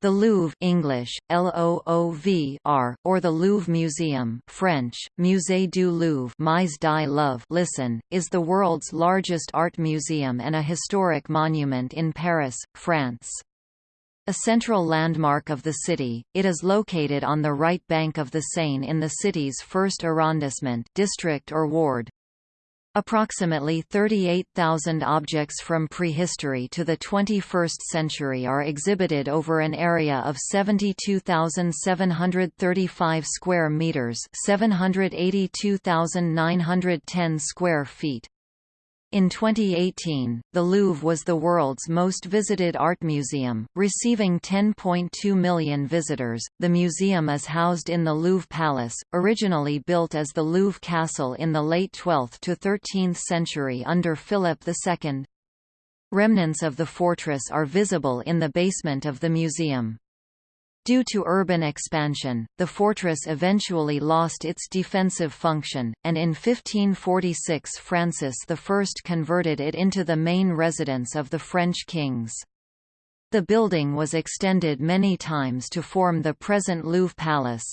The Louvre English, L-O-O-V-R, or the Louvre Museum French, Musée du Louvre Mise Louvre listen, is the world's largest art museum and a historic monument in Paris, France. A central landmark of the city, it is located on the right bank of the Seine in the city's first arrondissement district or ward. Approximately 38,000 objects from prehistory to the 21st century are exhibited over an area of 72,735 square meters, 782,910 square feet. In 2018, the Louvre was the world's most visited art museum, receiving 10.2 million visitors. The museum is housed in the Louvre Palace, originally built as the Louvre Castle in the late 12th to 13th century under Philip II. Remnants of the fortress are visible in the basement of the museum. Due to urban expansion, the fortress eventually lost its defensive function, and in 1546 Francis I converted it into the main residence of the French kings. The building was extended many times to form the present Louvre Palace.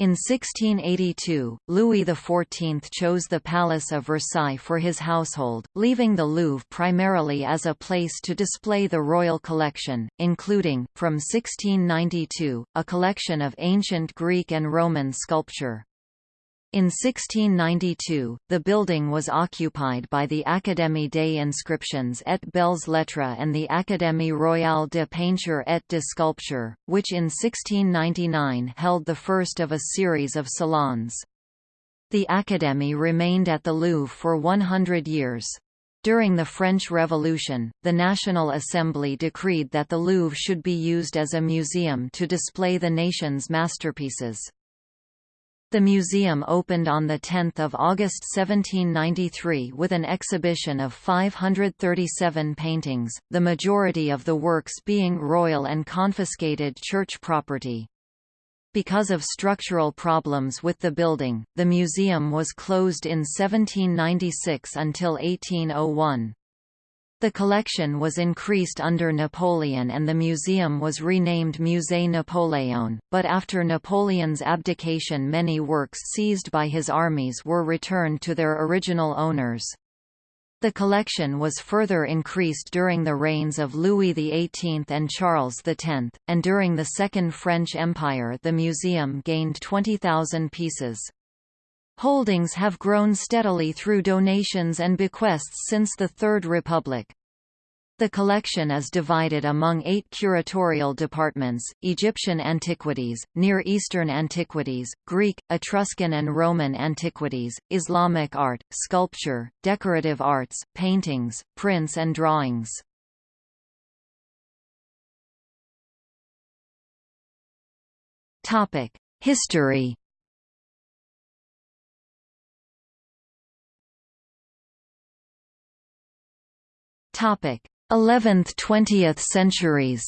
In 1682, Louis XIV chose the Palace of Versailles for his household, leaving the Louvre primarily as a place to display the royal collection, including, from 1692, a collection of ancient Greek and Roman sculpture. In 1692, the building was occupied by the Académie des Inscriptions et Belles Lettres and the Académie Royale de Peinture et de Sculpture, which in 1699 held the first of a series of salons. The Académie remained at the Louvre for 100 years. During the French Revolution, the National Assembly decreed that the Louvre should be used as a museum to display the nation's masterpieces. The museum opened on 10 August 1793 with an exhibition of 537 paintings, the majority of the works being royal and confiscated church property. Because of structural problems with the building, the museum was closed in 1796 until 1801. The collection was increased under Napoleon and the museum was renamed Musée Napoléon, but after Napoleon's abdication many works seized by his armies were returned to their original owners. The collection was further increased during the reigns of Louis XVIII and Charles X, and during the Second French Empire the museum gained 20,000 pieces. Holdings have grown steadily through donations and bequests since the Third Republic. The collection is divided among eight curatorial departments, Egyptian antiquities, Near Eastern antiquities, Greek, Etruscan and Roman antiquities, Islamic art, sculpture, decorative arts, paintings, prints and drawings. History 11th–20th centuries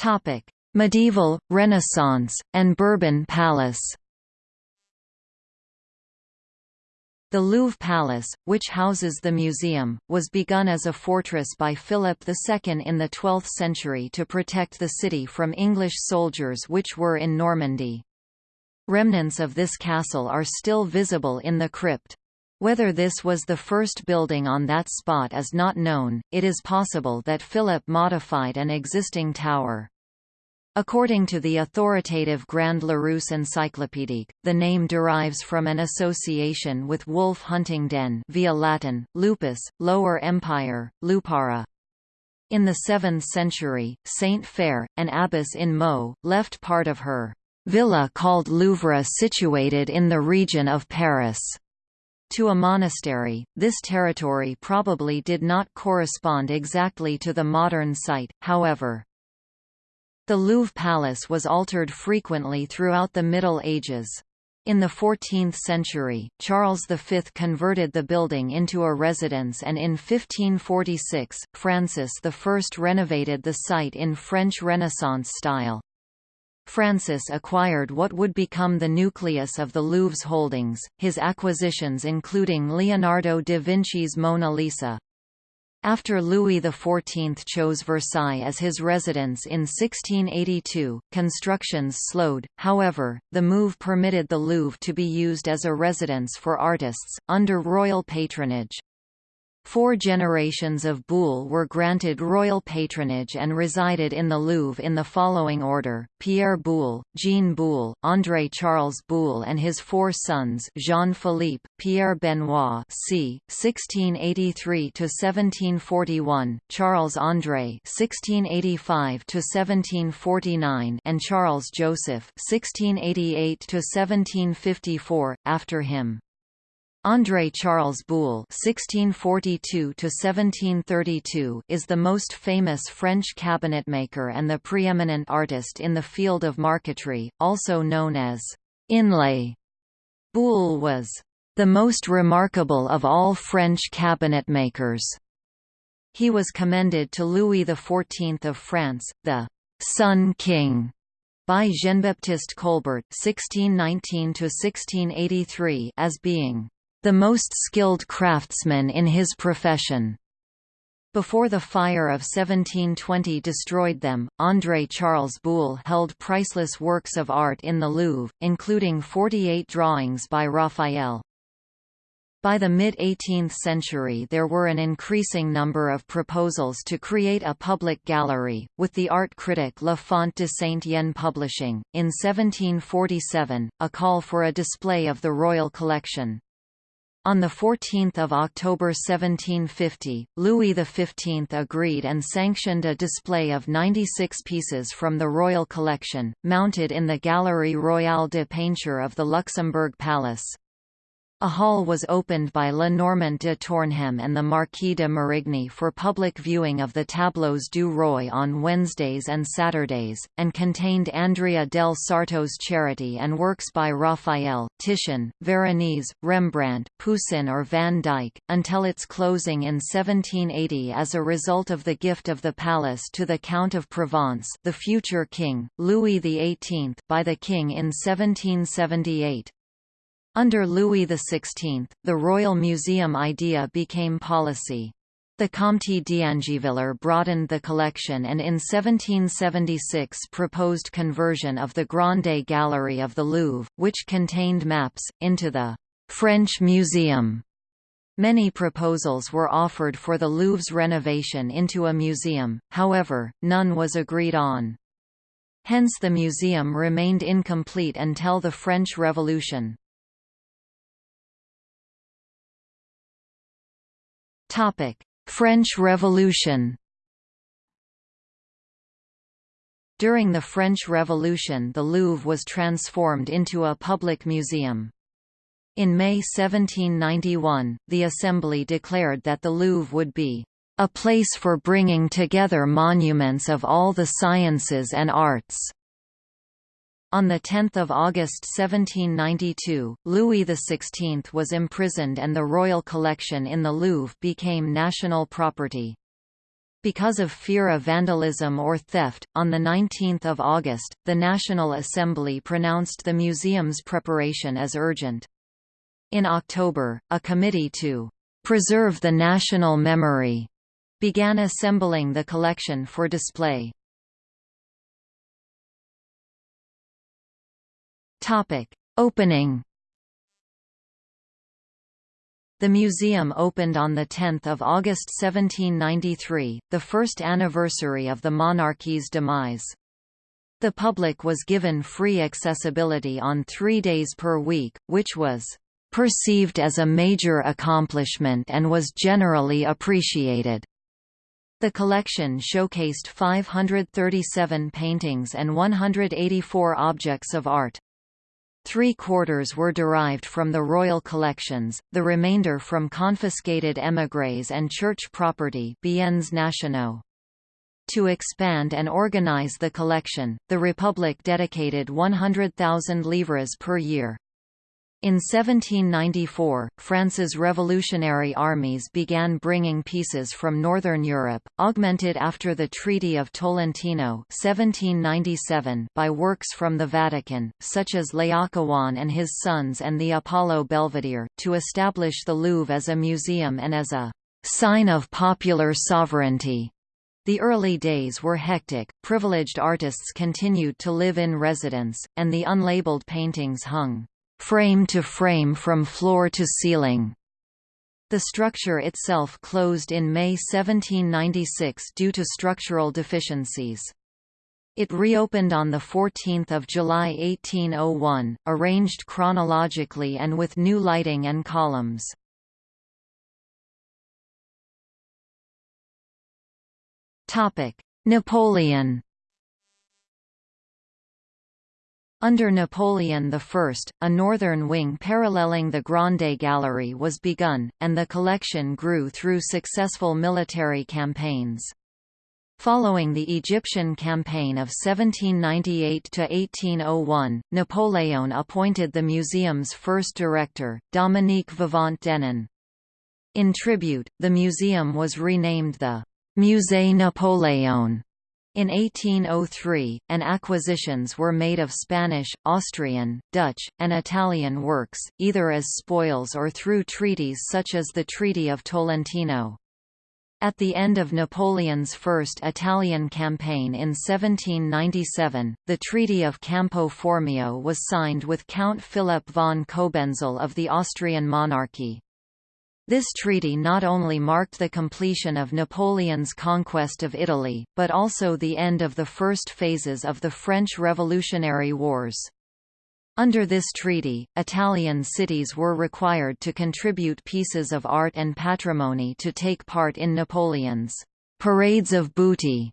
Topic: Medieval, Renaissance, and Bourbon Palace. The Louvre Palace, which houses the museum, was begun as a fortress by Philip II in the 12th century to protect the city from English soldiers which were in Normandy. Remnants of this castle are still visible in the crypt. Whether this was the first building on that spot is not known, it is possible that Philip modified an existing tower. According to the authoritative Grand Larousse Encyclopédique, the name derives from an association with wolf hunting den via Latin, lupus, Lower Empire, lupara. In the 7th century, Saint Fare, an abbess in Meaux, left part of her villa called Louvre situated in the region of Paris. To a monastery, this territory probably did not correspond exactly to the modern site, however. The Louvre Palace was altered frequently throughout the Middle Ages. In the 14th century, Charles V converted the building into a residence and in 1546, Francis I renovated the site in French Renaissance style. Francis acquired what would become the nucleus of the Louvre's holdings, his acquisitions including Leonardo da Vinci's Mona Lisa. After Louis XIV chose Versailles as his residence in 1682, constructions slowed, however, the move permitted the Louvre to be used as a residence for artists, under royal patronage. Four generations of Boulle were granted royal patronage and resided in the Louvre in the following order, Pierre Boulle, Jean Boulle, André-Charles Boulle and his four sons Jean-Philippe, Pierre Benoit c. 1683–1741, Charles-André (1685–1749) and Charles-Joseph (1688–1754), after him. André Charles Boulle (1642–1732) is the most famous French cabinetmaker and the preeminent artist in the field of marquetry, also known as inlay. Boulle was the most remarkable of all French cabinetmakers. He was commended to Louis XIV of France, the Sun King, by Jean-Baptiste Colbert (1619–1683) as being the most skilled craftsman in his profession. Before the fire of 1720 destroyed them, André Charles Boulle held priceless works of art in the Louvre, including 48 drawings by Raphael. By the mid-18th century there were an increasing number of proposals to create a public gallery, with the art critic La Font de Saint-Yenne publishing, in 1747, a call for a display of the royal collection. On 14 October 1750, Louis XV agreed and sanctioned a display of 96 pieces from the royal collection, mounted in the Galerie Royale de Peinture of the Luxembourg Palace. A hall was opened by Le Normant de Tournehem and the Marquis de Marigny for public viewing of the Tableaux du Roi on Wednesdays and Saturdays, and contained Andrea del Sarto's Charity and works by Raphael, Titian, Veronese, Rembrandt, Poussin or Van Dyck, until its closing in 1780 as a result of the gift of the palace to the Count of Provence the future king, Louis XVIII by the king in 1778. Under Louis XVI, the Royal Museum idea became policy. The Comte d'Angiviller broadened the collection and in 1776 proposed conversion of the Grande Gallery of the Louvre, which contained maps, into the «French Museum». Many proposals were offered for the Louvre's renovation into a museum, however, none was agreed on. Hence the museum remained incomplete until the French Revolution. Topic: French Revolution. During the French Revolution the Louvre was transformed into a public museum. In May 1791, the Assembly declared that the Louvre would be a place for bringing together monuments of all the sciences and arts. On 10 August 1792, Louis XVI was imprisoned and the royal collection in the Louvre became national property. Because of fear of vandalism or theft, on 19 August, the National Assembly pronounced the museum's preparation as urgent. In October, a committee to "...preserve the national memory," began assembling the collection for display. Topic: Opening. The museum opened on 10 August 1793, the first anniversary of the monarchy's demise. The public was given free accessibility on three days per week, which was "...perceived as a major accomplishment and was generally appreciated." The collection showcased 537 paintings and 184 objects of art. Three quarters were derived from the royal collections, the remainder from confiscated émigrés and church property biens nationaux. To expand and organize the collection, the Republic dedicated 100,000 livres per year. In 1794, France's revolutionary armies began bringing pieces from northern Europe, augmented after the Treaty of Tolentino 1797 by works from the Vatican, such as Laocoon and his sons and the Apollo Belvedere, to establish the Louvre as a museum and as a «sign of popular sovereignty». The early days were hectic, privileged artists continued to live in residence, and the unlabeled paintings hung frame to frame from floor to ceiling. The structure itself closed in May 1796 due to structural deficiencies. It reopened on 14 July 1801, arranged chronologically and with new lighting and columns. Napoleon Under Napoleon I, a northern wing paralleling the Grande Gallery was begun, and the collection grew through successful military campaigns. Following the Egyptian campaign of 1798–1801, Napoleon appointed the museum's first director, Dominique Vivant Denon. In tribute, the museum was renamed the Musée Napoléon in 1803, and acquisitions were made of Spanish, Austrian, Dutch, and Italian works, either as spoils or through treaties such as the Treaty of Tolentino. At the end of Napoleon's first Italian campaign in 1797, the Treaty of Campo Formio was signed with Count Philip von Cobenzl of the Austrian monarchy. This treaty not only marked the completion of Napoleon's conquest of Italy, but also the end of the first phases of the French Revolutionary Wars. Under this treaty, Italian cities were required to contribute pieces of art and patrimony to take part in Napoleon's «parades of booty»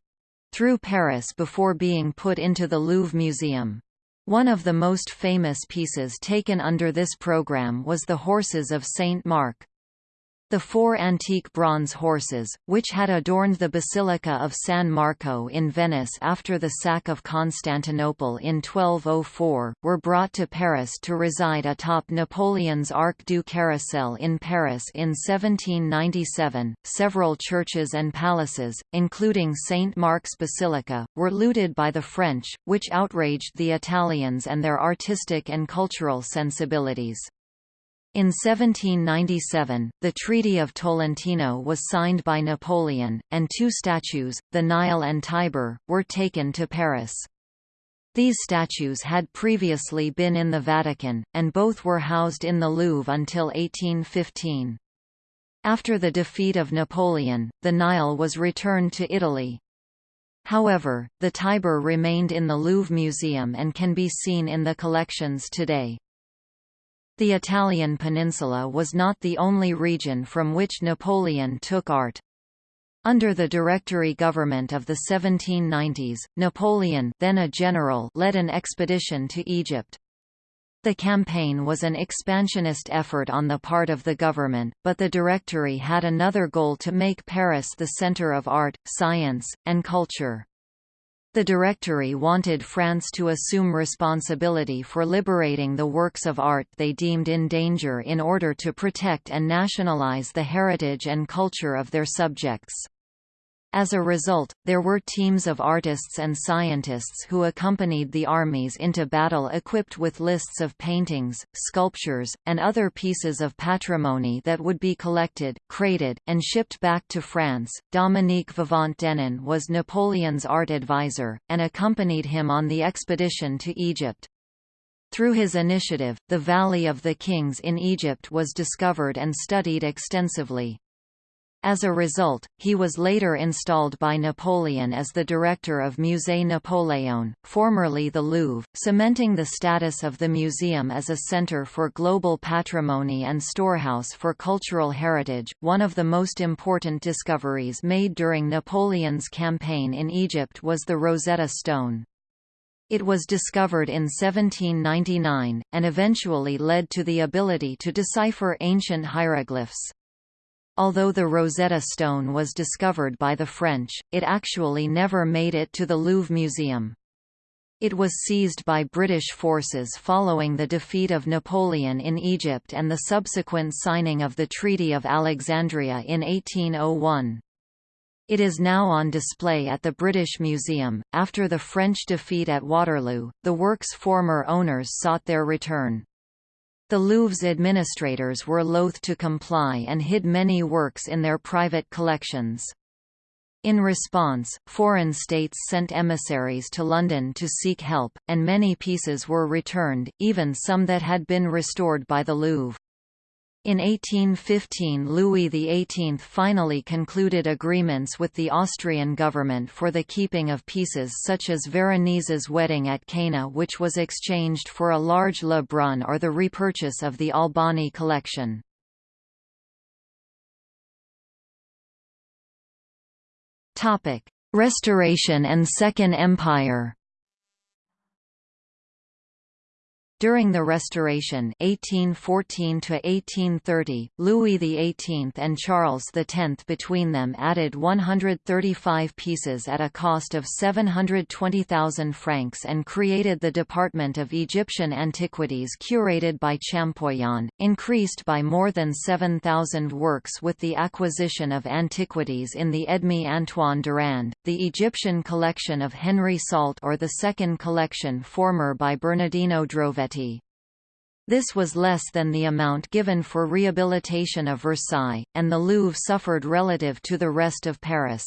through Paris before being put into the Louvre Museum. One of the most famous pieces taken under this program was the Horses of Saint Mark. The four antique bronze horses, which had adorned the Basilica of San Marco in Venice after the sack of Constantinople in 1204, were brought to Paris to reside atop Napoleon's Arc du Carrousel in Paris in 1797. Several churches and palaces, including St. Mark's Basilica, were looted by the French, which outraged the Italians and their artistic and cultural sensibilities. In 1797, the Treaty of Tolentino was signed by Napoleon, and two statues, the Nile and Tiber, were taken to Paris. These statues had previously been in the Vatican, and both were housed in the Louvre until 1815. After the defeat of Napoleon, the Nile was returned to Italy. However, the Tiber remained in the Louvre Museum and can be seen in the collections today. The Italian peninsula was not the only region from which Napoleon took art. Under the Directory government of the 1790s, Napoleon then a general led an expedition to Egypt. The campaign was an expansionist effort on the part of the government, but the Directory had another goal to make Paris the center of art, science, and culture. The Directory wanted France to assume responsibility for liberating the works of art they deemed in danger in order to protect and nationalize the heritage and culture of their subjects. As a result, there were teams of artists and scientists who accompanied the armies into battle equipped with lists of paintings, sculptures, and other pieces of patrimony that would be collected, crated, and shipped back to France. Dominique Vivant Denon was Napoleon's art advisor, and accompanied him on the expedition to Egypt. Through his initiative, the Valley of the Kings in Egypt was discovered and studied extensively. As a result, he was later installed by Napoleon as the director of Musée Napoléon, formerly the Louvre, cementing the status of the museum as a center for global patrimony and storehouse for cultural heritage. One of the most important discoveries made during Napoleon's campaign in Egypt was the Rosetta Stone. It was discovered in 1799, and eventually led to the ability to decipher ancient hieroglyphs. Although the Rosetta Stone was discovered by the French, it actually never made it to the Louvre Museum. It was seized by British forces following the defeat of Napoleon in Egypt and the subsequent signing of the Treaty of Alexandria in 1801. It is now on display at the British Museum. After the French defeat at Waterloo, the work's former owners sought their return. The Louvre's administrators were loath to comply and hid many works in their private collections. In response, foreign states sent emissaries to London to seek help, and many pieces were returned, even some that had been restored by the Louvre. In 1815 Louis XVIII finally concluded agreements with the Austrian government for the keeping of pieces such as Veronese's wedding at Cana which was exchanged for a large Le Brun or the repurchase of the Albani collection. Restoration and Second Empire During the Restoration 1814 Louis XVIII and Charles X between them added 135 pieces at a cost of 720,000 francs and created the Department of Egyptian Antiquities curated by Champollion, increased by more than 7,000 works with the acquisition of antiquities in the Edme Antoine Durand, the Egyptian collection of Henry Salt or the second collection former by Bernardino This was less than the amount given for rehabilitation of Versailles, and the Louvre suffered relative to the rest of Paris.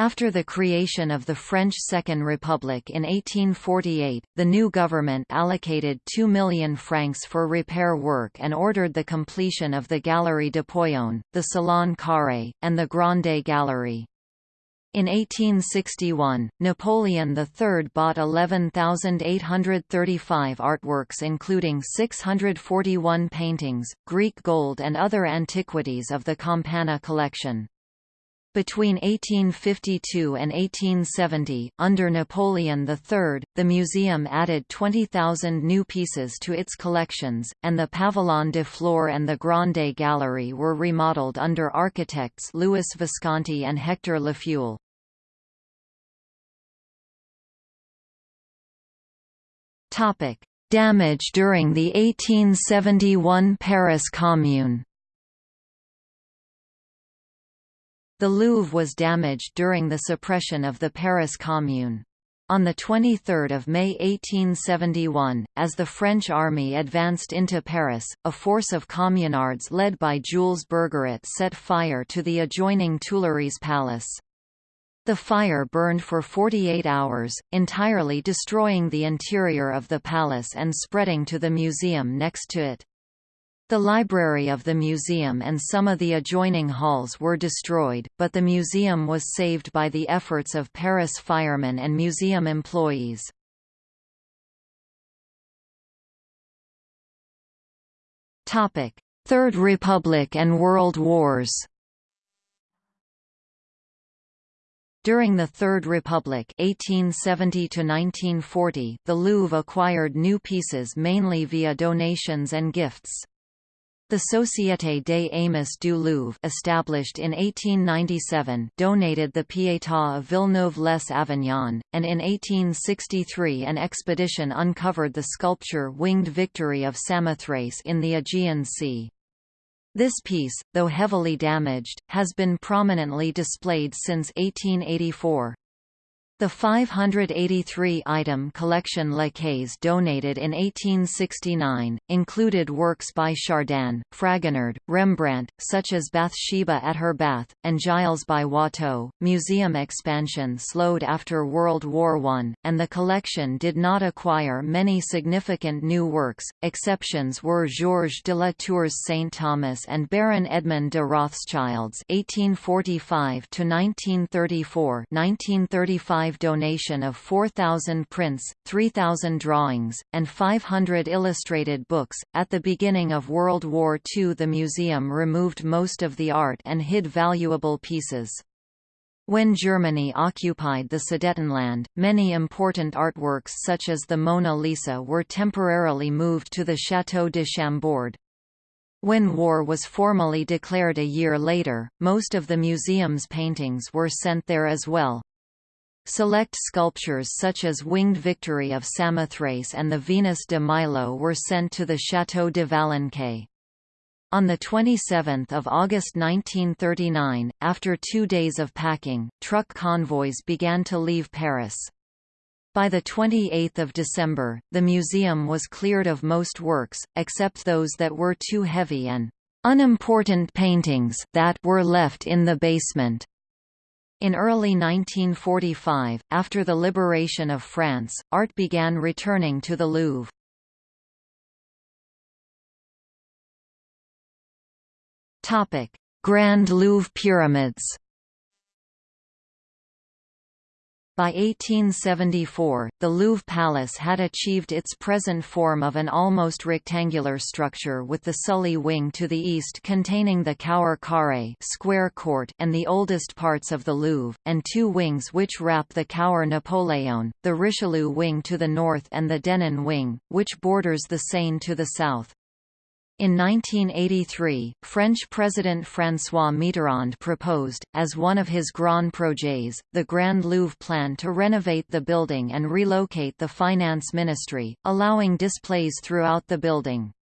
After the creation of the French Second Republic in 1848, the new government allocated 2 million francs for repair work and ordered the completion of the Galerie d'Apollon, the Salon Carré, and the Grande Gallery. In 1861, Napoleon III bought 11,835 artworks including 641 paintings, Greek gold and other antiquities of the Campana collection. Between 1852 and 1870, under Napoleon III, the museum added 20,000 new pieces to its collections, and the Pavillon de Flore and the Grande Gallery were remodeled under architects Louis Visconti and Hector Lefuel. Damage during the 1871 Paris Commune The Louvre was damaged during the suppression of the Paris Commune. On 23 May 1871, as the French army advanced into Paris, a force of communards led by Jules Bergeret set fire to the adjoining Tuileries Palace. The fire burned for 48 hours, entirely destroying the interior of the palace and spreading to the museum next to it. The library of the museum and some of the adjoining halls were destroyed, but the museum was saved by the efforts of Paris firemen and museum employees. Third Republic and World Wars During the Third Republic 1870 the Louvre acquired new pieces mainly via donations and gifts. The Société des Amis du Louvre established in 1897 donated the Pietà of Villeneuve-les-Avignon, and in 1863 an expedition uncovered the sculpture Winged Victory of Samothrace in the Aegean Sea. This piece, though heavily damaged, has been prominently displayed since 1884. The 583-item collection La Caze donated in 1869, included works by Chardin, Fragonard, Rembrandt, such as Bathsheba at her bath, and Gilles by Watteau. Museum expansion slowed after World War I, and the collection did not acquire many significant new works. Exceptions were Georges de la Tour's St. Thomas and Baron Edmond de Rothschild's 1845 1934 1935 donation of 4,000 prints, 3,000 drawings, and 500 illustrated books. At the beginning of World War II, the museum removed most of the art and hid valuable pieces. When Germany occupied the Sudetenland, many important artworks such as the Mona Lisa were temporarily moved to the Château de Chambord. When war was formally declared a year later, most of the museum's paintings were sent there as well. Select sculptures such as Winged Victory of Samothrace and the Venus de Milo were sent to the Château de Valençay. On 27 August 1939, after two days of packing, truck convoys began to leave Paris. By 28 December, the museum was cleared of most works, except those that were too heavy and unimportant paintings that were left in the basement. In early 1945, after the liberation of France, art began returning to the Louvre. Grand Louvre Pyramids. By 1874, the Louvre Palace had achieved its present form of an almost rectangular structure with the Sully wing to the east containing the Cour Carré square court and the oldest parts of the Louvre, and two wings which wrap the Cour Napoléon, the Richelieu wing to the north and the Denon wing, which borders the Seine to the south. In 1983, French President François Mitterrand proposed, as one of his grand projets, the Grand Louvre plan to renovate the building and relocate the finance ministry, allowing displays throughout the building.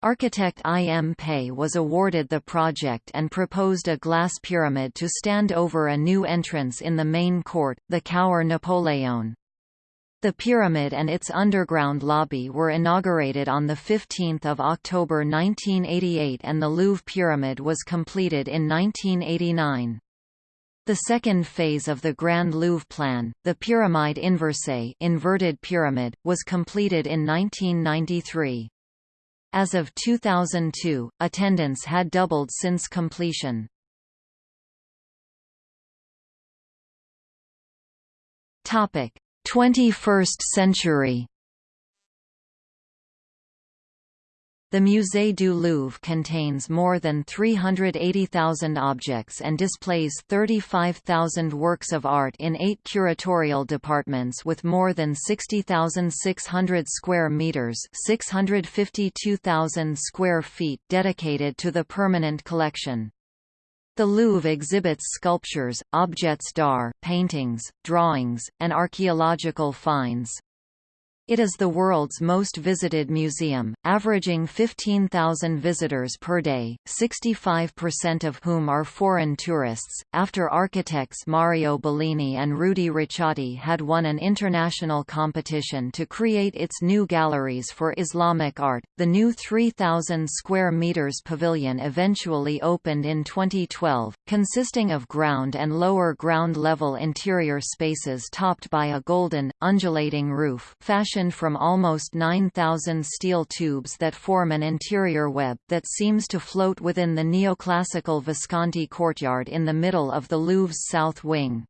Architect I. M. Pei was awarded the project and proposed a glass pyramid to stand over a new entrance in the main court, the Cour Napoléon. The pyramid and its underground lobby were inaugurated on 15 October 1988 and the Louvre Pyramid was completed in 1989. The second phase of the Grand Louvre plan, the Pyramide Inversée inverted pyramid, was completed in 1993. As of 2002, attendance had doubled since completion. Topic: 21st century The Musée du Louvre contains more than 380,000 objects and displays 35,000 works of art in eight curatorial departments with more than 60,600 square meters (652,000 square feet) dedicated to the permanent collection. The Louvre exhibits sculptures, objets d'art, paintings, drawings, and archaeological finds. It is the world's most visited museum, averaging 15,000 visitors per day, 65% of whom are foreign tourists. After architects Mario Bellini and Rudy Ricciotti had won an international competition to create its new galleries for Islamic art, the new 3,000 square meters pavilion eventually opened in 2012, consisting of ground and lower ground level interior spaces topped by a golden, undulating roof, from almost 9,000 steel tubes that form an interior web, that seems to float within the neoclassical Visconti courtyard in the middle of the Louvre's south wing.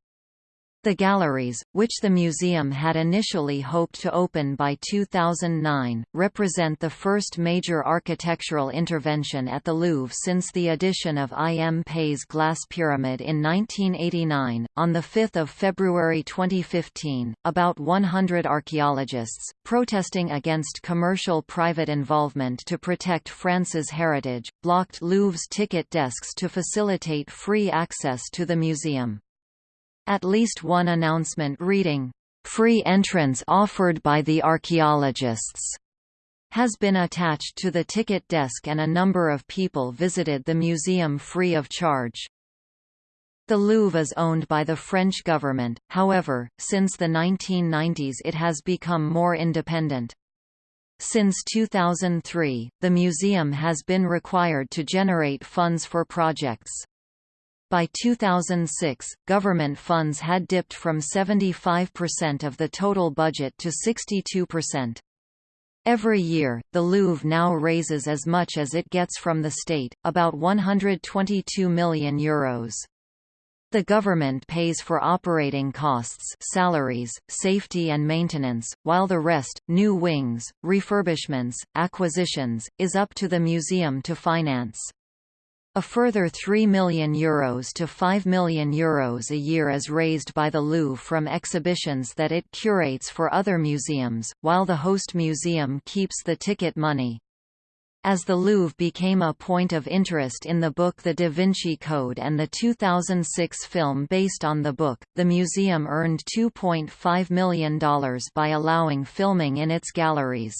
The galleries, which the museum had initially hoped to open by 2009, represent the first major architectural intervention at the Louvre since the addition of I. M. Pei's glass pyramid in 1989. On 5 February 2015, about 100 archaeologists, protesting against commercial private involvement to protect France's heritage, blocked Louvre's ticket desks to facilitate free access to the museum. At least one announcement reading, "'Free entrance offered by the archaeologists' has been attached to the ticket desk and a number of people visited the museum free of charge. The Louvre is owned by the French government, however, since the 1990s it has become more independent. Since 2003, the museum has been required to generate funds for projects. By 2006, government funds had dipped from 75% of the total budget to 62%. Every year, the Louvre now raises as much as it gets from the state, about €122 million. Euros. The government pays for operating costs salaries, safety and maintenance, while the rest, new wings, refurbishments, acquisitions, is up to the museum to finance. A further €3 million Euros to €5 million Euros a year is raised by the Louvre from exhibitions that it curates for other museums, while the host museum keeps the ticket money. As the Louvre became a point of interest in the book The Da Vinci Code and the 2006 film based on the book, the museum earned $2.5 million by allowing filming in its galleries.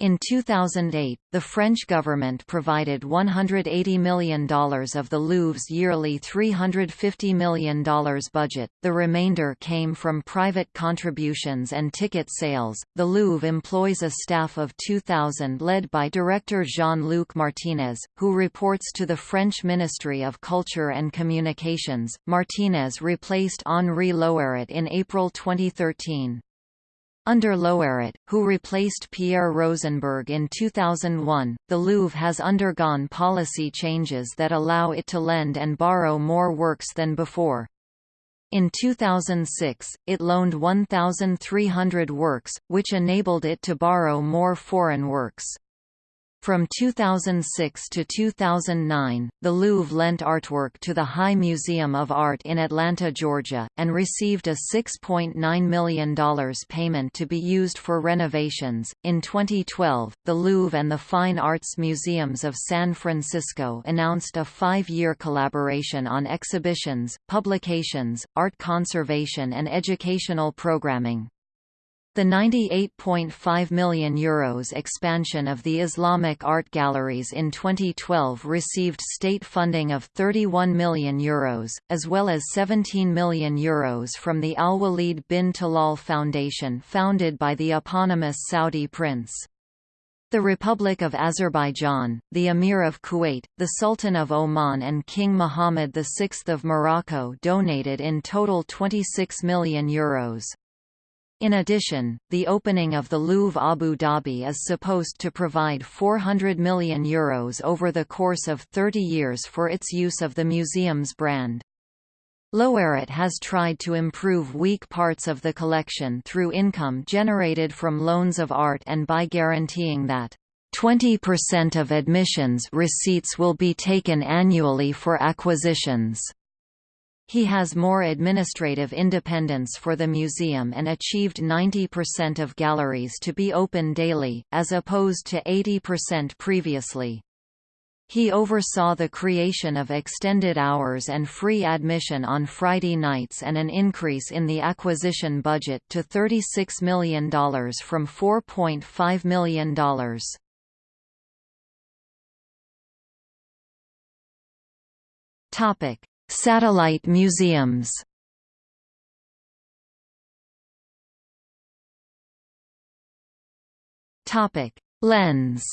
In 2008, the French government provided $180 million of the Louvre's yearly $350 million budget, the remainder came from private contributions and ticket sales. The Louvre employs a staff of 2,000 led by director Jean Luc Martinez, who reports to the French Ministry of Culture and Communications. Martinez replaced Henri Loyrette in April 2013. Under Loyrette, who replaced Pierre Rosenberg in 2001, the Louvre has undergone policy changes that allow it to lend and borrow more works than before. In 2006, it loaned 1,300 works, which enabled it to borrow more foreign works. From 2006 to 2009, the Louvre lent artwork to the High Museum of Art in Atlanta, Georgia, and received a $6.9 million payment to be used for renovations. In 2012, the Louvre and the Fine Arts Museums of San Francisco announced a five year collaboration on exhibitions, publications, art conservation, and educational programming. The €98.5 million Euros expansion of the Islamic art galleries in 2012 received state funding of €31 million, Euros, as well as €17 million Euros from the Al-Walid bin Talal Foundation founded by the eponymous Saudi prince. The Republic of Azerbaijan, the Emir of Kuwait, the Sultan of Oman and King Mohammed VI of Morocco donated in total €26 million. Euros. In addition, the opening of the Louvre Abu Dhabi is supposed to provide €400 million Euros over the course of 30 years for its use of the museum's brand. Loyrette has tried to improve weak parts of the collection through income generated from loans of art and by guaranteeing that 20% of admissions receipts will be taken annually for acquisitions. He has more administrative independence for the museum and achieved 90% of galleries to be open daily, as opposed to 80% previously. He oversaw the creation of extended hours and free admission on Friday nights and an increase in the acquisition budget to $36 million from $4.5 million. Topic: Satellite museums. Lens.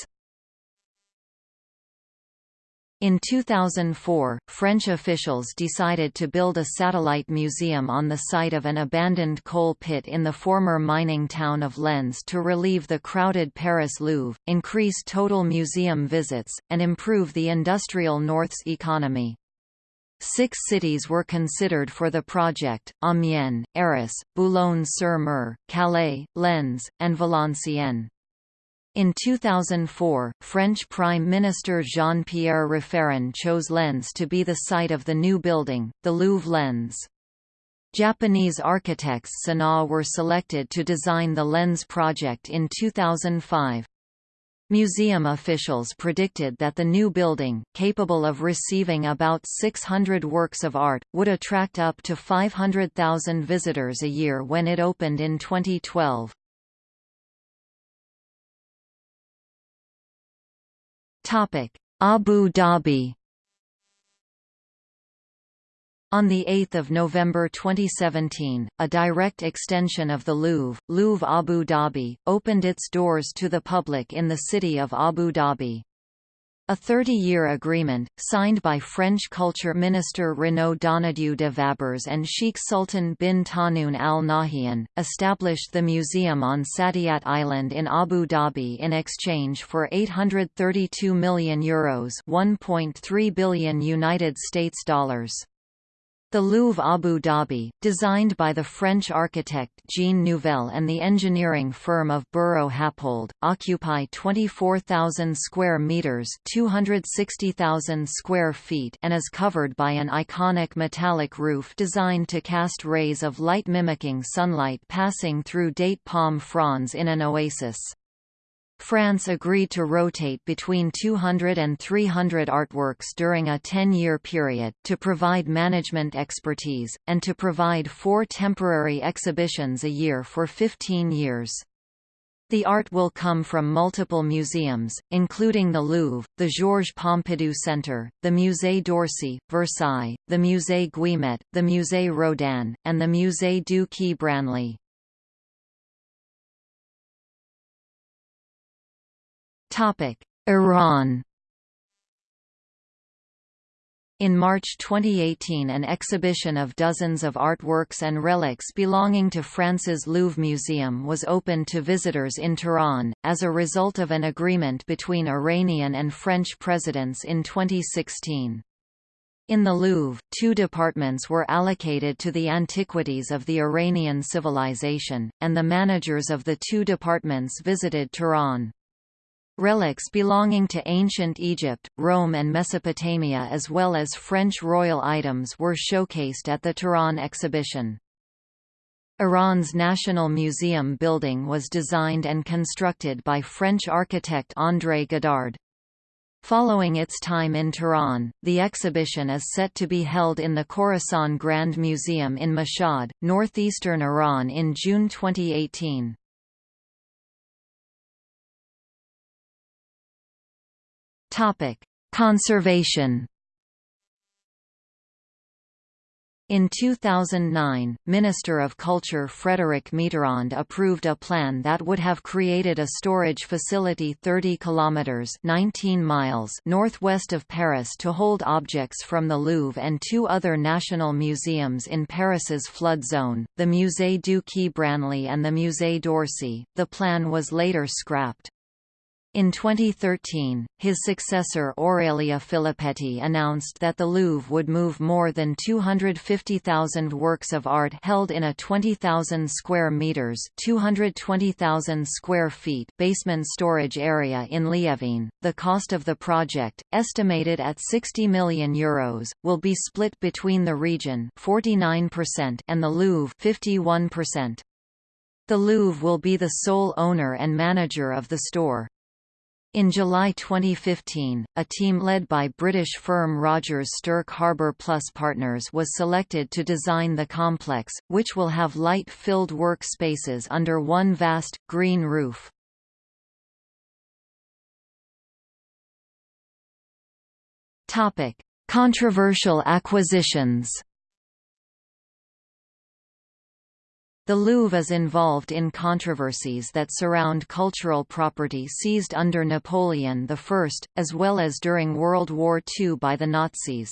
In 2004, French officials decided to build a satellite museum on the site of an abandoned coal pit in the former mining town of Lens to relieve the crowded Paris Louvre, increase total museum visits, and improve the industrial North's economy. Six cities were considered for the project, Amiens, Arras, Boulogne-sur-Mer, Calais, Lens, and Valenciennes. In 2004, French Prime Minister Jean-Pierre Raffarin chose Lens to be the site of the new building, the Louvre Lens. Japanese architects Sanaa were selected to design the Lens project in 2005. Museum officials predicted that the new building, capable of receiving about 600 works of art, would attract up to 500,000 visitors a year when it opened in 2012. Abu Dhabi on 8 November 2017, a direct extension of the Louvre, Louvre Abu Dhabi, opened its doors to the public in the city of Abu Dhabi. A 30-year agreement, signed by French Culture Minister Renaud Donnedieu de Vabres and Sheikh Sultan bin Tahnoun Al Nahyan, established the museum on Saadiyat Island in Abu Dhabi in exchange for 832 million euros, 1.3 billion United States dollars. The Louvre Abu Dhabi, designed by the French architect Jean Nouvel and the engineering firm of Buro Happold, occupy 24,000 square meters (260,000 square feet) and is covered by an iconic metallic roof designed to cast rays of light mimicking sunlight passing through date palm fronds in an oasis. France agreed to rotate between 200 and 300 artworks during a 10-year period, to provide management expertise, and to provide four temporary exhibitions a year for 15 years. The art will come from multiple museums, including the Louvre, the Georges Pompidou Centre, the Musée d'Orsay, Versailles, the Musée Guimet, the Musée Rodin, and the Musée du Quai Branly. Iran in March 2018 an exhibition of dozens of artworks and relics belonging to France's Louvre Museum was opened to visitors in Tehran, as a result of an agreement between Iranian and French presidents in 2016. In the Louvre, two departments were allocated to the antiquities of the Iranian civilization, and the managers of the two departments visited Tehran. Relics belonging to ancient Egypt, Rome and Mesopotamia as well as French royal items were showcased at the Tehran exhibition. Iran's National Museum building was designed and constructed by French architect André Godard. Following its time in Tehran, the exhibition is set to be held in the Khorasan Grand Museum in Mashhad, northeastern Iran in June 2018. Topic: Conservation. In 2009, Minister of Culture Frédéric Mitterrand approved a plan that would have created a storage facility 30 kilometers (19 miles) northwest of Paris to hold objects from the Louvre and two other national museums in Paris's flood zone, the Musée du Quai Branly and the Musée d'Orsay. The plan was later scrapped. In 2013, his successor Aurélie Filippetti announced that the Louvre would move more than 250,000 works of art held in a 20,000 square meters (220,000 square feet) basement storage area in Liévin. The cost of the project, estimated at 60 million euros, will be split between the region (49%) and the Louvre (51%). The Louvre will be the sole owner and manager of the store. In July 2015, a team led by British firm Rogers Stirk Harbour Plus Partners was selected to design the complex, which will have light-filled work spaces under one vast, green roof. Controversial acquisitions The Louvre is involved in controversies that surround cultural property seized under Napoleon I, as well as during World War II by the Nazis.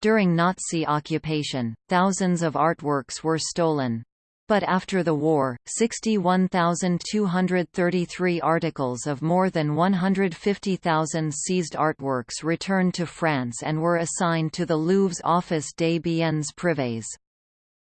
During Nazi occupation, thousands of artworks were stolen. But after the war, 61,233 articles of more than 150,000 seized artworks returned to France and were assigned to the Louvre's Office des biens privés.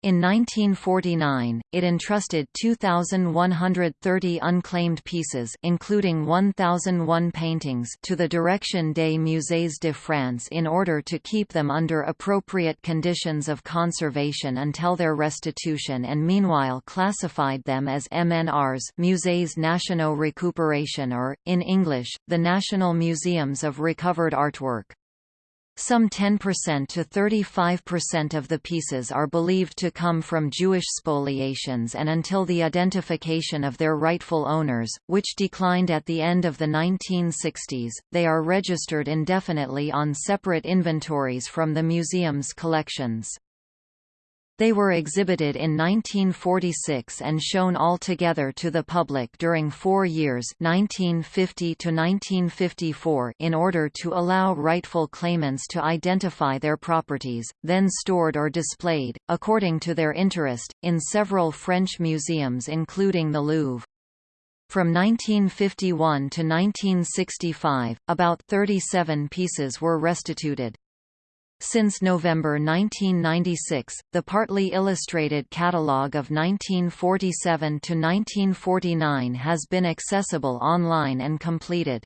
In 1949, it entrusted 2,130 unclaimed pieces including 1,001 paintings to the Direction des Musées de France in order to keep them under appropriate conditions of conservation until their restitution and meanwhile classified them as MNRs Musées Nationaux Récupération or, in English, the National Museums of Recovered Artwork. Some 10% to 35% of the pieces are believed to come from Jewish spoliations and until the identification of their rightful owners, which declined at the end of the 1960s, they are registered indefinitely on separate inventories from the museum's collections. They were exhibited in 1946 and shown all together to the public during four years 1950 to 1954 in order to allow rightful claimants to identify their properties, then stored or displayed, according to their interest, in several French museums including the Louvre. From 1951 to 1965, about 37 pieces were restituted. Since November 1996, the partly illustrated catalogue of 1947 to 1949 has been accessible online and completed.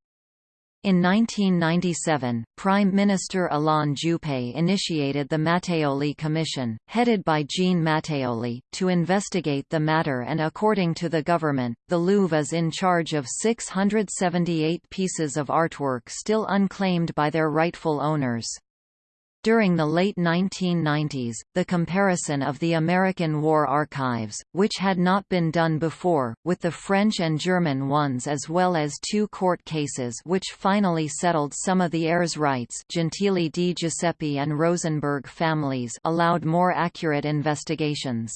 In 1997, Prime Minister Alain Juppé initiated the Matteoli Commission, headed by Jean Matteoli, to investigate the matter and according to the government, the Louvre is in charge of 678 pieces of artwork still unclaimed by their rightful owners. During the late 1990s, the comparison of the American War Archives, which had not been done before, with the French and German ones as well as two court cases which finally settled some of the heirs' rights Gentili di Giuseppe and Rosenberg families allowed more accurate investigations.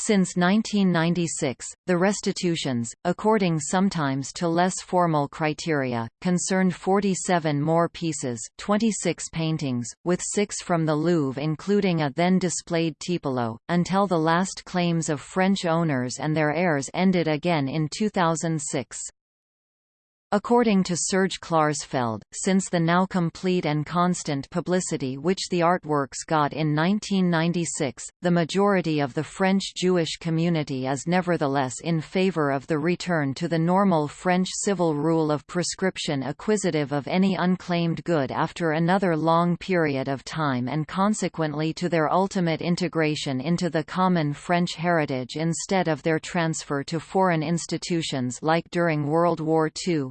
Since 1996, the restitutions, according sometimes to less formal criteria, concerned 47 more pieces 26 paintings, with six from the Louvre including a then-displayed Tiepolo, until the last claims of French owners and their heirs ended again in 2006. According to Serge Klarsfeld, since the now complete and constant publicity which the artworks got in 1996, the majority of the French Jewish community is nevertheless in favor of the return to the normal French civil rule of prescription acquisitive of any unclaimed good after another long period of time and consequently to their ultimate integration into the common French heritage instead of their transfer to foreign institutions like during World War II.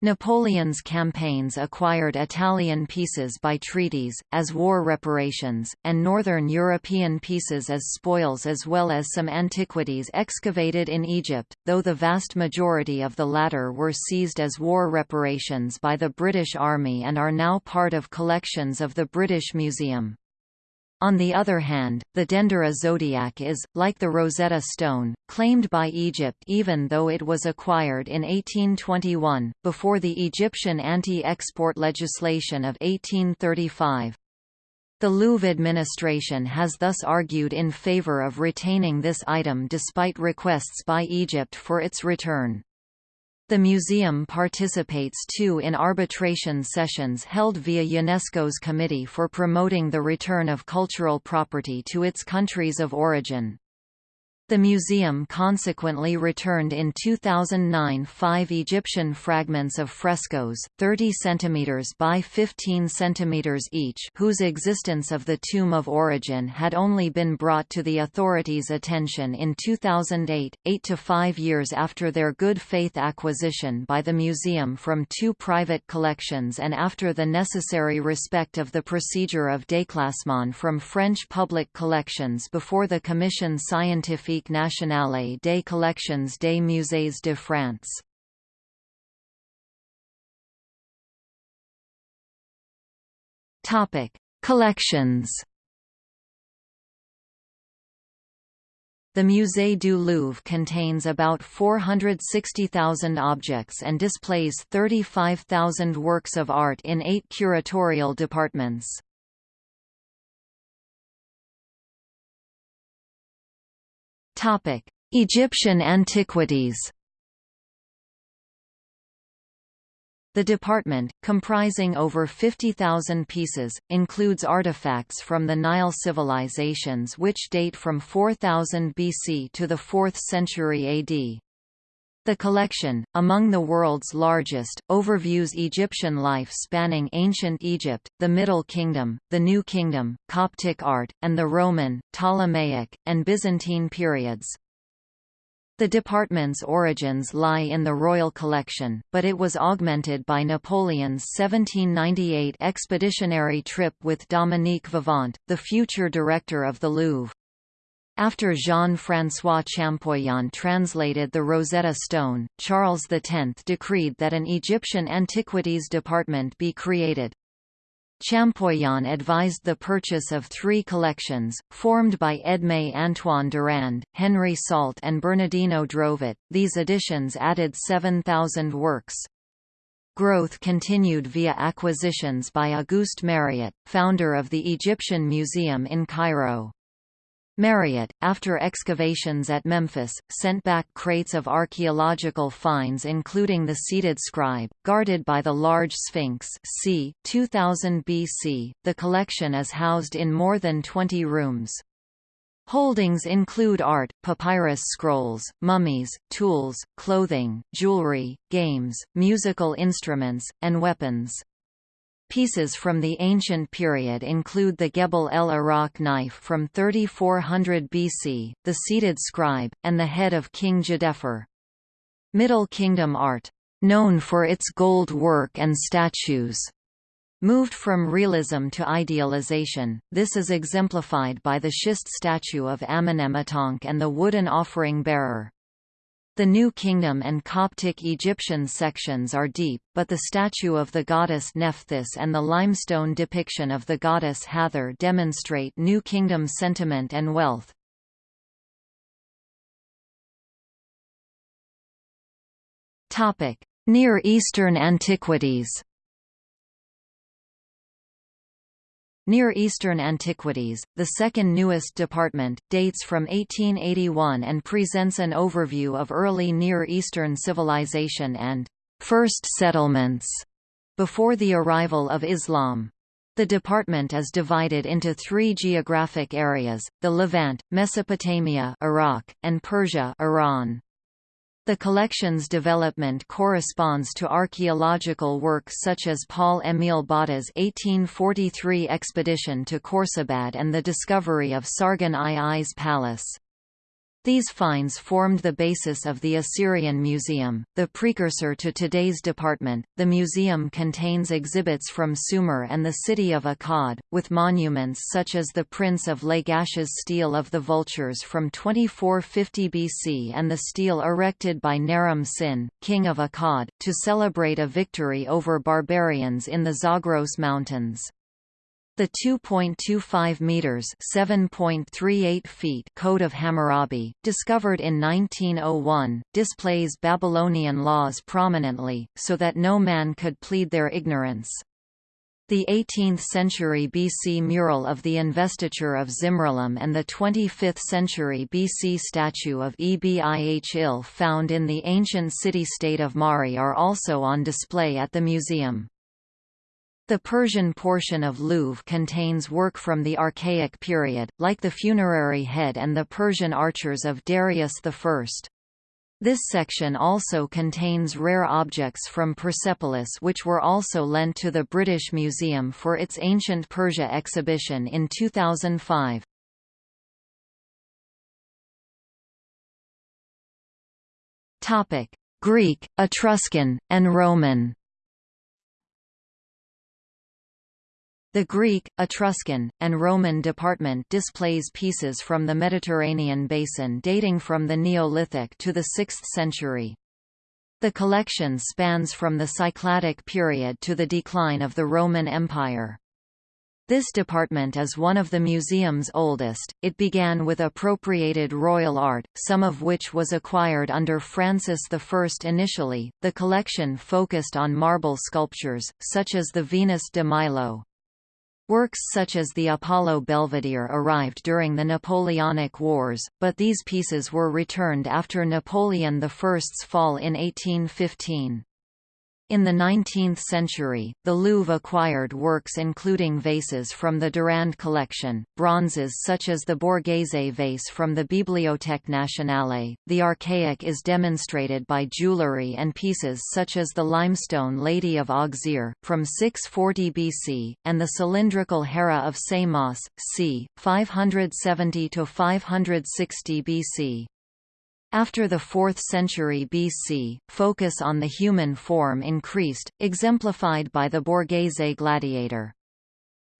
Napoleon's campaigns acquired Italian pieces by treaties, as war reparations, and northern European pieces as spoils as well as some antiquities excavated in Egypt, though the vast majority of the latter were seized as war reparations by the British Army and are now part of collections of the British Museum. On the other hand, the Dendera zodiac is, like the Rosetta Stone, claimed by Egypt even though it was acquired in 1821, before the Egyptian anti-export legislation of 1835. The Louvre administration has thus argued in favor of retaining this item despite requests by Egypt for its return. The museum participates too in arbitration sessions held via UNESCO's Committee for Promoting the Return of Cultural Property to its countries of origin. The museum consequently returned in 2009 five Egyptian fragments of frescoes, 30 cm by 15 cm each whose existence of the Tomb of Origin had only been brought to the authorities' attention in 2008, eight to five years after their good faith acquisition by the museum from two private collections and after the necessary respect of the procedure of déclassement from French public collections before the Commission Scientifique nationale des collections des musées de France. Topic: Collections. The Musée du Louvre contains about 460,000 objects and displays 35,000 works of art in eight curatorial departments. Egyptian antiquities. The department, comprising over 50,000 pieces, includes artifacts from the Nile civilizations which date from 4000 BC to the 4th century AD. The collection, among the world's largest, overviews Egyptian life spanning ancient Egypt, the Middle Kingdom, the New Kingdom, Coptic art, and the Roman, Ptolemaic, and Byzantine periods. The department's origins lie in the royal collection, but it was augmented by Napoleon's 1798 expeditionary trip with Dominique Vivant, the future director of the Louvre. After Jean-François Champollion translated the Rosetta Stone, Charles X decreed that an Egyptian antiquities department be created. Champollion advised the purchase of three collections, formed by Edmé Antoine Durand, Henry Salt and Bernardino Drovetti. These additions added 7,000 works. Growth continued via acquisitions by Auguste Mariette, founder of the Egyptian Museum in Cairo. Mariette, after excavations at Memphis, sent back crates of archaeological finds including the seated scribe, guarded by the large Sphinx c. 2000 BC. The collection is housed in more than 20 rooms. Holdings include art, papyrus scrolls, mummies, tools, clothing, jewelry, games, musical instruments, and weapons. Pieces from the ancient period include the Gebel el-Iraq knife from 3400 BC, the seated scribe, and the head of King Djedefre. Middle Kingdom art, known for its gold work and statues, moved from realism to idealization. This is exemplified by the schist statue of Amenemhatankh and the wooden offering bearer. The New Kingdom and Coptic Egyptian sections are deep, but the statue of the goddess Nephthys and the limestone depiction of the goddess Hathor demonstrate New Kingdom sentiment and wealth. Near Eastern antiquities Near Eastern Antiquities, the second newest department, dates from 1881 and presents an overview of early Near Eastern civilization and first settlements before the arrival of Islam. The department is divided into three geographic areas, the Levant, Mesopotamia Iraq, and Persia Iran. The collection's development corresponds to archaeological work such as Paul-Émile Botta's 1843 expedition to Khorsabad and the discovery of Sargon II's palace. These finds formed the basis of the Assyrian Museum, the precursor to today's department. The museum contains exhibits from Sumer and the city of Akkad, with monuments such as the Prince of Lagash's Stele of the Vultures from 2450 BC and the stele erected by Naram Sin, king of Akkad, to celebrate a victory over barbarians in the Zagros Mountains. The 2.25 meters (7.38 feet) Code of Hammurabi, discovered in 1901, displays Babylonian laws prominently, so that no man could plead their ignorance. The 18th-century BC mural of the investiture of Zimri-Lim and the 25th-century BC statue of Ebih-Il found in the ancient city-state of Mari are also on display at the museum. The Persian portion of Louvre contains work from the Archaic period, like the funerary head and the Persian archers of Darius I. This section also contains rare objects from Persepolis which were also lent to the British Museum for its Ancient Persia exhibition in 2005. Greek, Etruscan, and Roman The Greek, Etruscan, and Roman department displays pieces from the Mediterranean basin dating from the Neolithic to the 6th century. The collection spans from the Cycladic period to the decline of the Roman Empire. This department is one of the museum's oldest. It began with appropriated royal art, some of which was acquired under Francis I initially. The collection focused on marble sculptures, such as the Venus de Milo. Works such as the Apollo Belvedere arrived during the Napoleonic Wars, but these pieces were returned after Napoleon I's fall in 1815. In the 19th century, the Louvre acquired works including vases from the Durand collection, bronzes such as the Borghese vase from the Bibliothèque Nationale. The archaic is demonstrated by jewellery and pieces such as the limestone Lady of Auxerre, from 640 BC, and the cylindrical Hera of Samos, c. 570–560 BC. After the 4th century BC, focus on the human form increased, exemplified by the Borghese gladiator.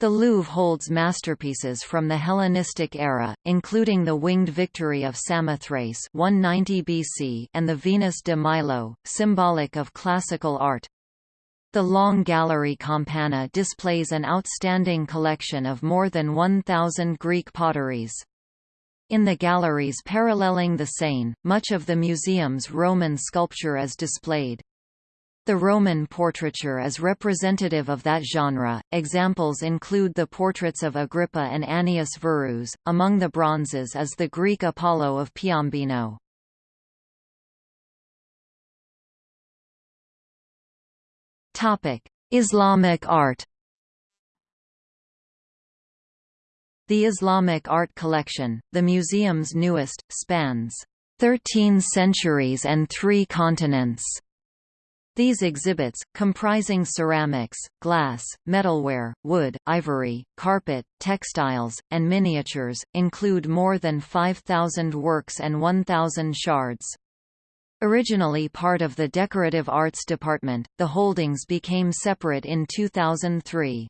The Louvre holds masterpieces from the Hellenistic era, including the Winged Victory of Samothrace 190 BC and the Venus de Milo, symbolic of classical art. The Long Gallery Campana displays an outstanding collection of more than 1,000 Greek potteries. In the galleries paralleling the Seine, much of the museum's Roman sculpture is displayed. The Roman portraiture is representative of that genre. Examples include the portraits of Agrippa and Annius Verus. Among the bronzes is the Greek Apollo of Piombino. Topic: Islamic art. The Islamic Art Collection, the museum's newest, spans 13 centuries and three continents. These exhibits, comprising ceramics, glass, metalware, wood, ivory, carpet, textiles, and miniatures, include more than 5,000 works and 1,000 shards. Originally part of the Decorative Arts Department, the holdings became separate in 2003.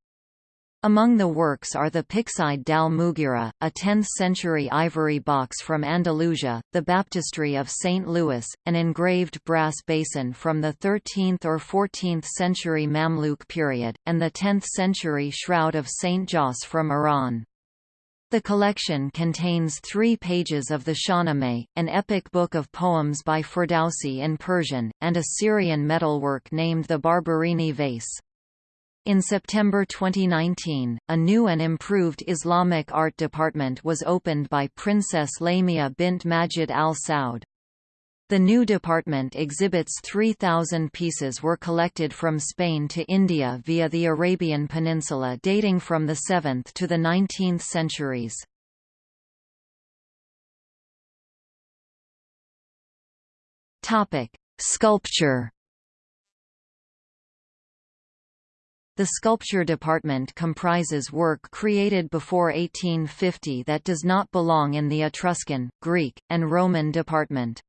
Among the works are the Pyxide dal Mughira, a 10th-century ivory box from Andalusia, the Baptistry of St. Louis, an engraved brass basin from the 13th or 14th century Mamluk period, and the 10th-century Shroud of St. Josse from Iran. The collection contains three pages of the Shahnameh, an epic book of poems by Ferdowsi in Persian, and a Syrian metalwork named the Barberini vase. In September 2019, a new and improved Islamic art department was opened by Princess Lamia bint Majid Al Saud. The new department exhibits 3,000 pieces were collected from Spain to India via the Arabian Peninsula dating from the 7th to the 19th centuries. Sculpture The sculpture department comprises work created before 1850 that does not belong in the Etruscan, Greek, and Roman department.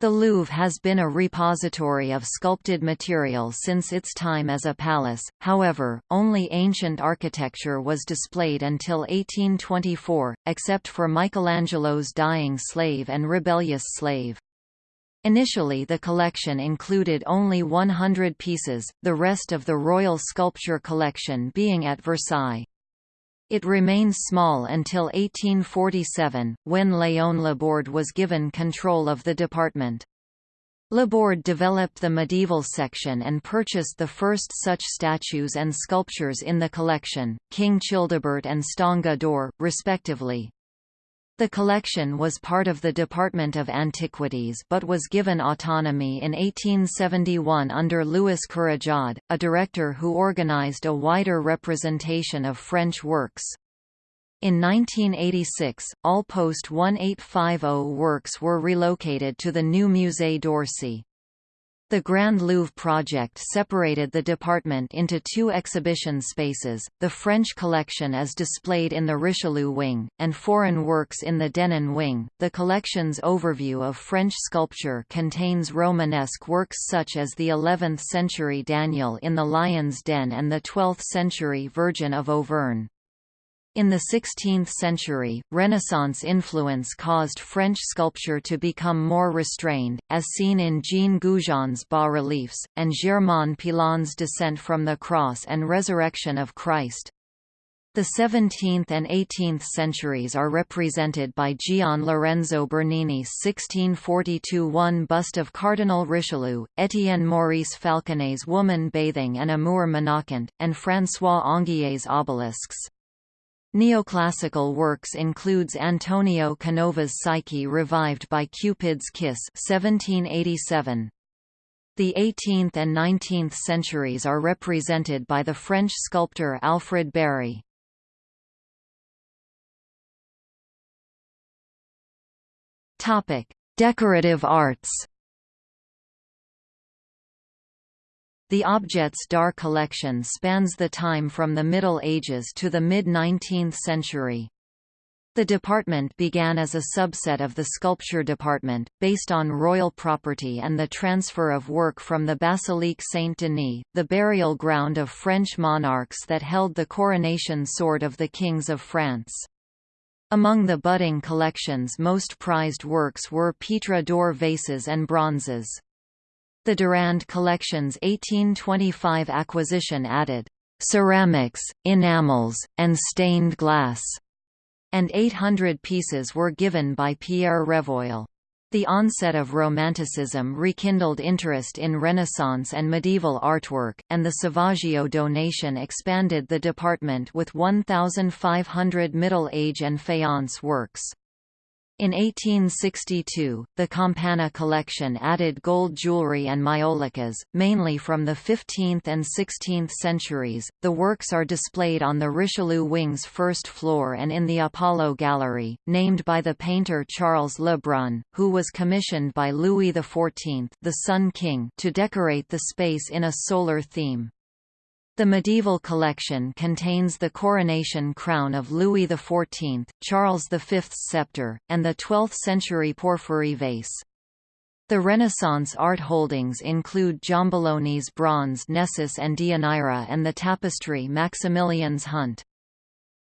The Louvre has been a repository of sculpted material since its time as a palace, however, only ancient architecture was displayed until 1824, except for Michelangelo's Dying Slave and Rebellious Slave. Initially the collection included only 100 pieces, the rest of the royal sculpture collection being at Versailles. It remained small until 1847, when Léon Laborde was given control of the department. Laborde developed the medieval section and purchased the first such statues and sculptures in the collection, King Childebert and Stainga d'Or, respectively. The collection was part of the Department of Antiquities but was given autonomy in 1871 under Louis Courajod, a director who organized a wider representation of French works. In 1986, all post-1850 works were relocated to the new Musée d'Orsay. The Grand Louvre project separated the department into two exhibition spaces, the French collection is displayed in the Richelieu wing, and foreign works in the Denon wing. The collection's overview of French sculpture contains Romanesque works such as the 11th-century Daniel in the Lion's Den and the 12th-century Virgin of Auvergne. In the 16th century, Renaissance influence caused French sculpture to become more restrained, as seen in Jean Goujon's bas-reliefs, and Germain Pilon's Descent from the Cross and Resurrection of Christ. The 17th and 18th centuries are represented by Gian Lorenzo Bernini's 1642 one bust of Cardinal Richelieu, Étienne Maurice Falconet's Woman Bathing and Amour Menacant, and François Anguillet's obelisks. Neoclassical works includes Antonio Canova's Psyche revived by Cupid's Kiss 1787. The 18th and 19th centuries are represented by the French sculptor Alfred Barye. Decorative arts The Objets d'Art collection spans the time from the Middle Ages to the mid-19th century. The department began as a subset of the sculpture department, based on royal property and the transfer of work from the Basilique Saint-Denis, the burial ground of French monarchs that held the coronation sword of the kings of France. Among the budding collection's most prized works were Pietre dure vases and bronzes. The Durand Collection's 1825 acquisition added ceramics, enamels, and stained glass, and 800 pieces were given by Pierre Revoil. The onset of Romanticism rekindled interest in Renaissance and medieval artwork, and the Sauvageot donation expanded the department with 1,500 Middle Age and faience works. In 1862, the Campana collection added gold jewelry and maiolicas, mainly from the 15th and 16th centuries. The works are displayed on the Richelieu wing's first floor and in the Apollo Gallery, named by the painter Charles Le Brun, who was commissioned by Louis XIV, the Sun King, to decorate the space in a solar theme. The medieval collection contains the coronation crown of Louis XIV, Charles V's scepter, and the 12th-century porphyry vase. The Renaissance art holdings include Giambologna's bronze Nessus and Deianira and the tapestry Maximilian's Hunt.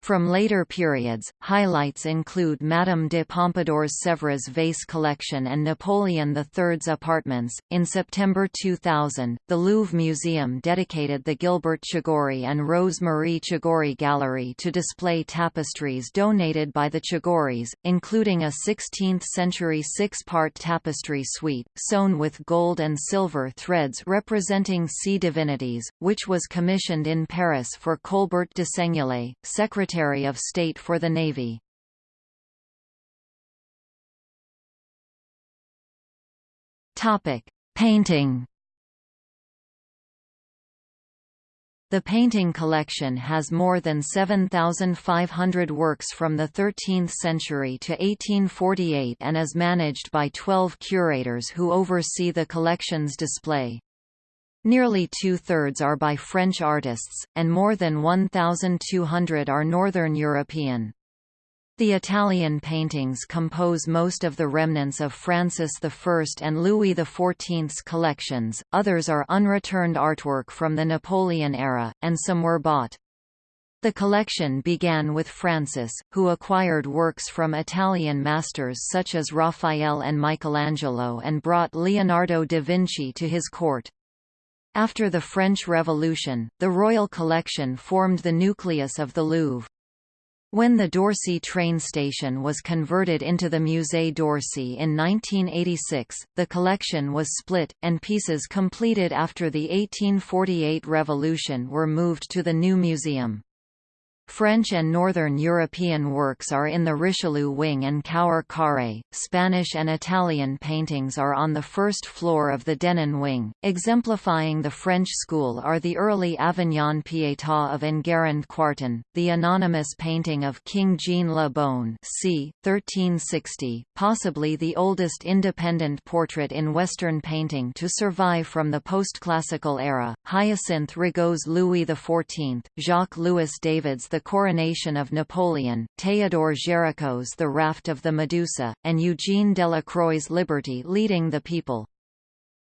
From later periods, highlights include Madame de Pompadour's Sèvres vase collection and Napoleon III's apartments. In September 2000, the Louvre Museum dedicated the Gilbert Chagoury and Rose Marie Chagoury Gallery to display tapestries donated by the Chagourys, including a 16th-century six-part tapestry suite, sewn with gold and silver threads representing sea divinities, which was commissioned in Paris for Colbert de Seignelay, Secretary Secretary of State for the Navy. Painting. The painting collection has more than 7,500 works from the 13th century to 1848 and is managed by 12 curators who oversee the collection's display. Nearly two-thirds are by French artists, and more than 1,200 are Northern European. The Italian paintings compose most of the remnants of Francis I and Louis XIV's collections, others are unreturned artwork from the Napoleon era, and some were bought. The collection began with Francis, who acquired works from Italian masters such as Raphael and Michelangelo and brought Leonardo da Vinci to his court. After the French Revolution, the Royal Collection formed the nucleus of the Louvre. When the d'Orsay train station was converted into the Musée d'Orsay in 1986, the collection was split, and pieces completed after the 1848 revolution were moved to the new museum. French and Northern European works are in the Richelieu wing and Cour Carré. Spanish and Italian paintings are on the first floor of the Denon wing. Exemplifying the French school are the early Avignon Pietà of Enguerrand Quarton, the anonymous painting of King Jean Le Bonne c. 1360, possibly the oldest independent portrait in Western painting to survive from the post-classical era, Hyacinthe Rigaud's Louis XIV, Jacques-Louis David's The the Coronation of Napoleon, Théodore Géricault's The Raft of the Medusa, and Eugene Delacroix's Liberty leading the people.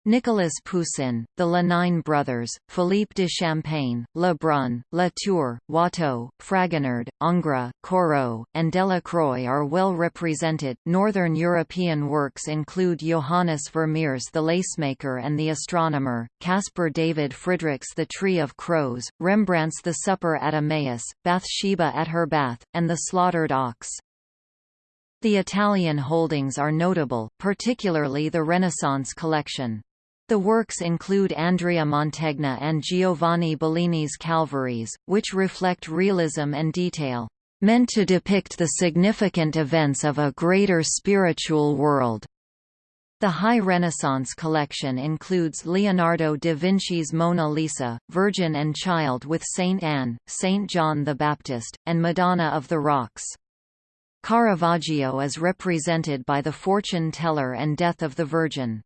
Nicolas Poussin, the Le Nain brothers, Philippe de Champaigne, Le Brun, Latour, Watteau, Fragonard, Ingres, Corot, and Delacroix are well represented. Northern European works include Johannes Vermeer's The Lacemaker and the Astronomer, Caspar David Friedrich's The Tree of Crows, Rembrandt's The Supper at Emmaus, Bathsheba at her bath, and The Slaughtered Ox. The Italian holdings are notable, particularly the Renaissance collection. The works include Andrea Mantegna and Giovanni Bellini's Calvaries, which reflect realism and detail, meant to depict the significant events of a greater spiritual world. The High Renaissance collection includes Leonardo da Vinci's Mona Lisa, Virgin and Child with Saint Anne, Saint John the Baptist, and Madonna of the Rocks. Caravaggio is represented by the Fortune Teller and Death of the Virgin.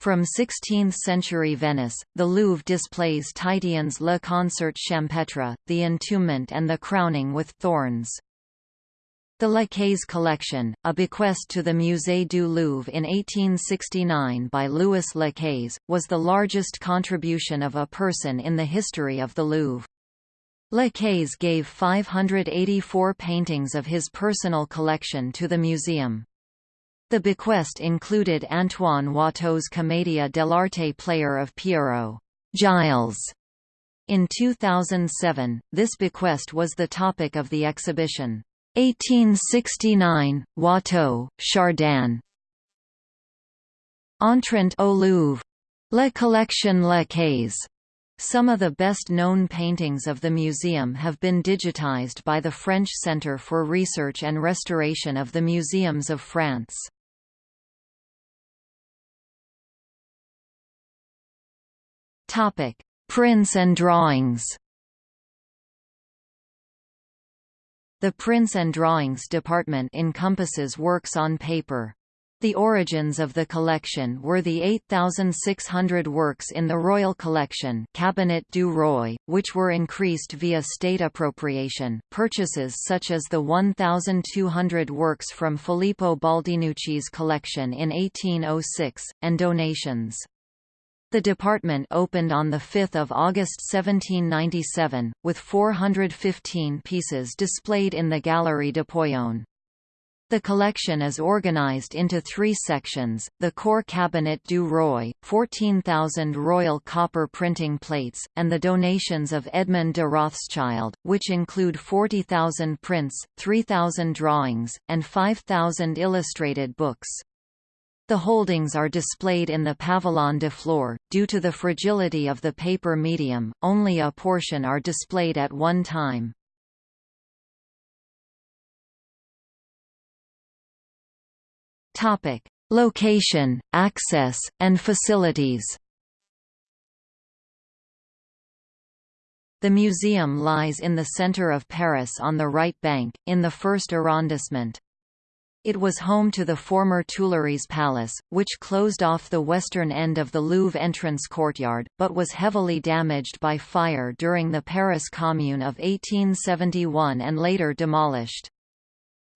From 16th-century Venice, the Louvre displays Titian's Le Concert Champêtre, the Entombment and the Crowning with Thorns. The Lacaze collection, a bequest to the Musée du Louvre in 1869 by Louis Lacaze, was the largest contribution of a person in the history of the Louvre. Lacaze gave 584 paintings of his personal collection to the museum. The bequest included Antoine Watteau's Commedia dell'arte player of Pierrot Gilles. In 2007, this bequest was the topic of the exhibition. 1869, Watteau, Chardin. Entrant au Louvre. La Collection Lacaze. Some of the best-known paintings of the museum have been digitized by the French Centre for Research and Restoration of the Museums of France. Prints and drawings The Prints and Drawings department encompasses works on paper. The origins of the collection were the 8,600 works in the Royal Collection Cabinet du Roi, which were increased via state appropriation, purchases such as the 1,200 works from Filippo Baldinucci's collection in 1806, and donations. The department opened on 5 August 1797, with 415 pieces displayed in the Galerie d'Apollon. The collection is organized into three sections, the core Cabinet du Roi, 14,000 royal copper printing plates, and the donations of Edmond de Rothschild, which include 40,000 prints, 3,000 drawings, and 5,000 illustrated books. The holdings are displayed in the Pavillon de Flore. Due to the fragility of the paper medium, only a portion are displayed at one time. Topic: Location, access, and facilities. The museum lies in the center of Paris on the right bank, in the first arrondissement. It was home to the former Tuileries Palace, which closed off the western end of the Louvre entrance courtyard, but was heavily damaged by fire during the Paris Commune of 1871 and later demolished.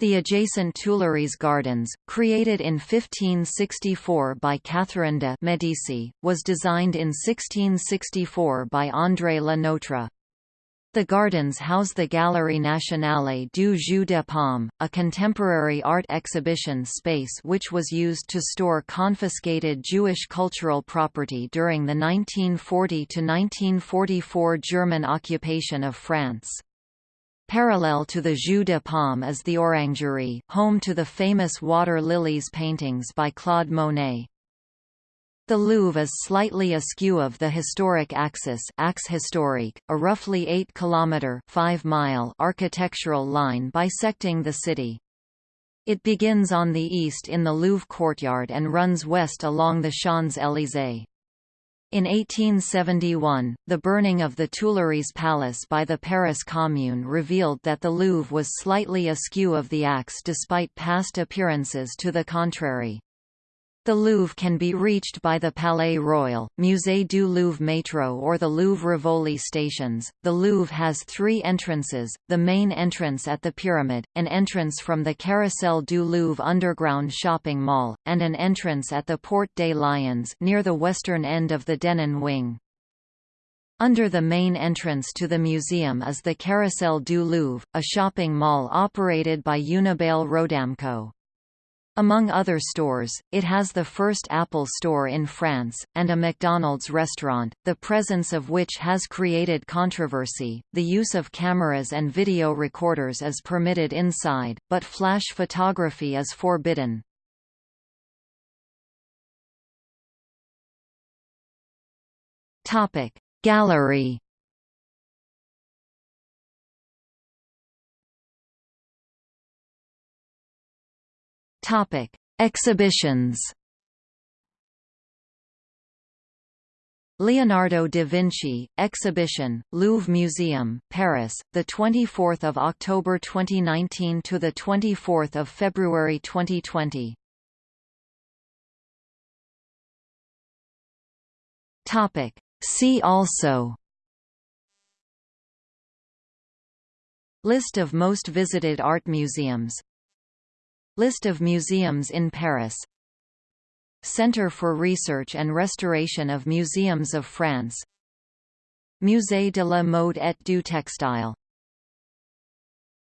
The adjacent Tuileries Gardens, created in 1564 by Catherine de' Medici, was designed in 1664 by André Le Notre. The gardens house the Galerie Nationale du Jeu de Paume, a contemporary art exhibition space which was used to store confiscated Jewish cultural property during the 1940–1944 German occupation of France. Parallel to the Jeu de Paume is the Orangerie, home to the famous water lilies paintings by Claude Monet. The Louvre is slightly askew of the historic axis axe historique, a roughly 8-kilometre 5-mile architectural line bisecting the city. It begins on the east in the Louvre courtyard and runs west along the Champs-Élysées. In 1871, the burning of the Tuileries Palace by the Paris Commune revealed that the Louvre was slightly askew of the axe despite past appearances to the contrary. The Louvre can be reached by the Palais Royal, Musée du Louvre Métro or the Louvre Rivoli stations. The Louvre has three entrances, the main entrance at the Pyramid, an entrance from the Carrousel du Louvre underground shopping mall, and an entrance at the Porte des Lions near the western end of the Denon wing. Under the main entrance to the museum is the Carrousel du Louvre, a shopping mall operated by Unibail Rodamco. Among other stores, it has the first Apple store in France, and a McDonald's restaurant, the presence of which has created controversy. The use of cameras and video recorders is permitted inside, but flash photography is forbidden. Gallery Topic: Exhibitions. Leonardo da Vinci exhibition, Louvre Museum, Paris, the 24th of October 2019 to the 24th of February 2020. Topic: See also. List of most visited art museums List of museums in Paris. Centre for Research and Restoration of Museums of France. Musée de la Mode et du Textile